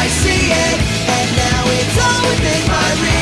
I see it, and now it's all within my reach.